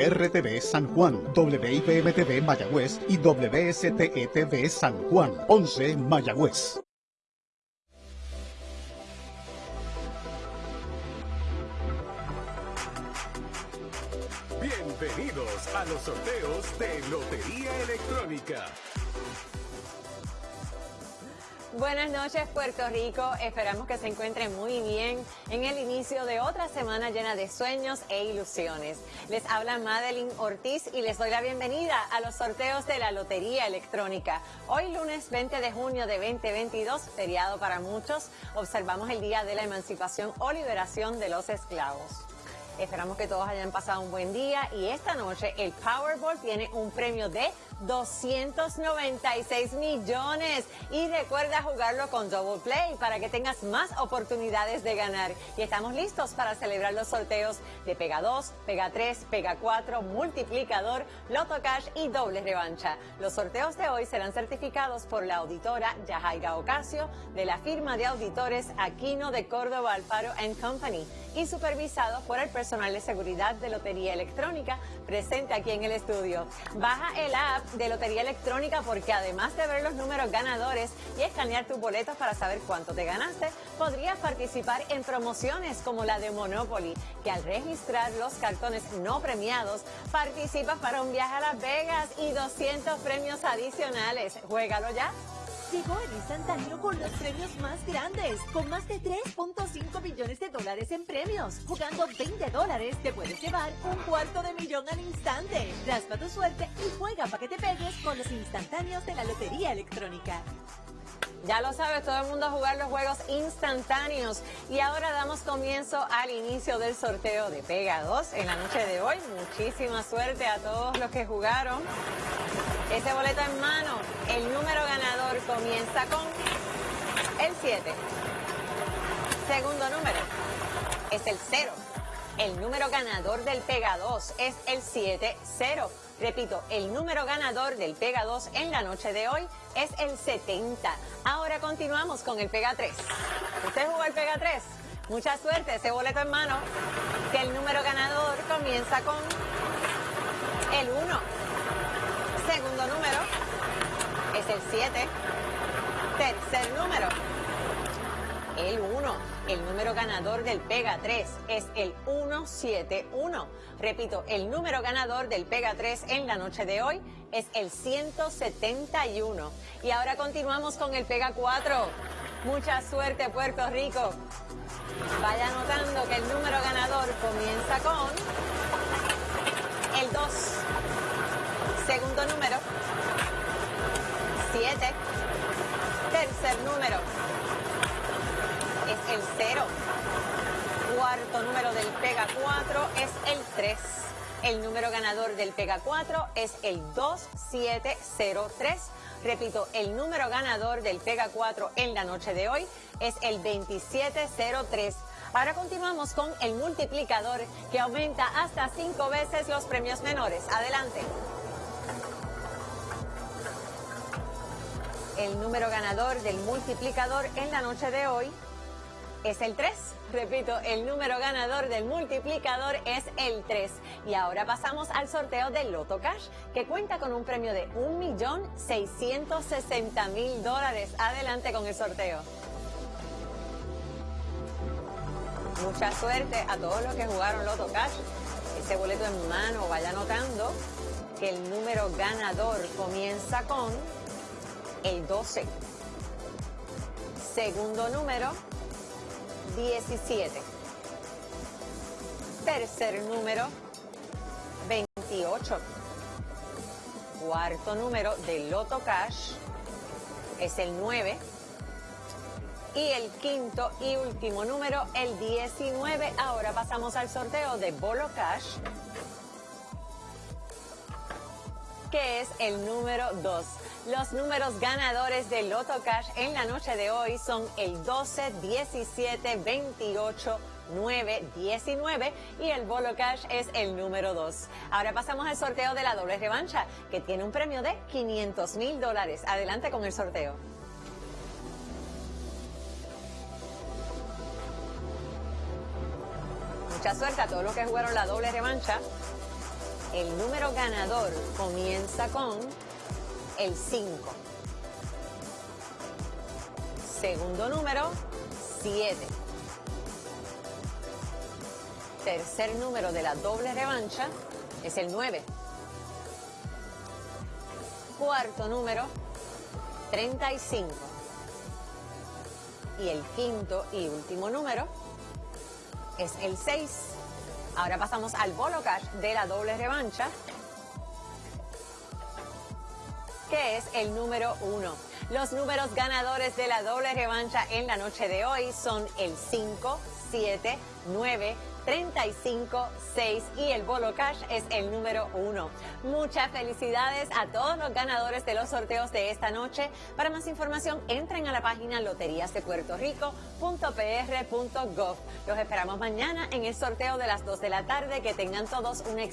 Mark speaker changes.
Speaker 1: RTV San Juan, WIPM-TV Mayagüez y WSTETV San Juan, 11 Mayagüez.
Speaker 2: Bienvenidos a los sorteos de Lotería Electrónica.
Speaker 3: Buenas noches Puerto Rico, esperamos que se encuentren muy bien en el inicio de otra semana llena de sueños e ilusiones. Les habla Madeline Ortiz y les doy la bienvenida a los sorteos de la Lotería Electrónica. Hoy lunes 20 de junio de 2022, feriado para muchos, observamos el Día de la Emancipación o Liberación de los Esclavos. Esperamos que todos hayan pasado un buen día y esta noche el Powerball tiene un premio de 296 millones. Y recuerda jugarlo con Double Play para que tengas más oportunidades de ganar. Y estamos listos para celebrar los sorteos de Pega 2, Pega 3, Pega 4, Multiplicador, Loto Cash y Doble Revancha. Los sorteos de hoy serán certificados por la auditora Yajaira Ocasio de la firma de auditores Aquino de Córdoba Alfaro Company y supervisados por el personal de seguridad de Lotería Electrónica presente aquí en el estudio. Baja el app de Lotería Electrónica porque además de ver los números ganadores y escanear tus boletos para saber cuánto te ganaste, podrías participar en promociones como la de Monopoly, que al registrar los cartones no premiados, participas para un viaje a Las Vegas y 200 premios adicionales. Juégalo ya.
Speaker 4: Llegó el instantáneo con los premios más grandes, con más de 3.5 millones de dólares en premios. Jugando 20 dólares, te puedes llevar un cuarto de millón al instante. Raspa tu suerte y juega para que te pegues con los instantáneos de la Lotería Electrónica.
Speaker 3: Ya lo sabes, todo el mundo a jugar los juegos instantáneos. Y ahora damos comienzo al inicio del sorteo de Pega 2 en la noche de hoy. Muchísima suerte a todos los que jugaron. Ese boleto en mano, el número ganador comienza con el 7. Segundo número es el 0. El número ganador del Pega 2 es el 7-0. Repito, el número ganador del Pega 2 en la noche de hoy es el 70. Ahora continuamos con el Pega 3. ¿Usted jugó el Pega 3? Mucha suerte, ese boleto en mano. Que el número ganador comienza con el 1 segundo número es el 7. Tercer número, el 1. El número ganador del Pega 3 es el 171. Repito, el número ganador del Pega 3 en la noche de hoy es el 171. Y ahora continuamos con el Pega 4. Mucha suerte, Puerto Rico. Vaya notando que el número ganador comienza con 7. Tercer número, es el 0. Cuarto número del Pega 4 es el 3. El número ganador del Pega 4 es el 2703. Repito, el número ganador del Pega 4 en la noche de hoy es el 2703. Ahora continuamos con el multiplicador que aumenta hasta cinco veces los premios menores. Adelante. El número ganador del multiplicador en la noche de hoy es el 3. Repito, el número ganador del multiplicador es el 3. Y ahora pasamos al sorteo del Loto Cash, que cuenta con un premio de 1.660.000 dólares. Adelante con el sorteo. Mucha suerte a todos los que jugaron Loto Cash. Ese boleto en mano, vaya notando que el número ganador comienza con el 12. Segundo número, 17. Tercer número, 28. Cuarto número de Loto Cash es el 9. Y el quinto y último número, el 19. Ahora pasamos al sorteo de Bolo Cash, que es el número 2. Los números ganadores del Loto Cash en la noche de hoy son el 12, 17, 28, 9, 19 y el Bolo Cash es el número 2. Ahora pasamos al sorteo de la doble revancha, que tiene un premio de 500 mil dólares. Adelante con el sorteo. Mucha suerte a todos los que jugaron la doble revancha. El número ganador comienza con el 5. Segundo número, 7. Tercer número de la doble revancha es el 9. Cuarto número, 35. Y el quinto y último número es el 6. Ahora pasamos al bolo cash de la doble revancha, que es el número 1. Los números ganadores de la doble revancha en la noche de hoy son el 5, 7, 9, 35, 6 y el bolo cash es el número 1. Muchas felicidades a todos los ganadores de los sorteos de esta noche. Para más información, entren a la página loteriasdepuertorico.pr.gov. Los esperamos mañana en el sorteo de las 2 de la tarde. Que tengan todos un excelente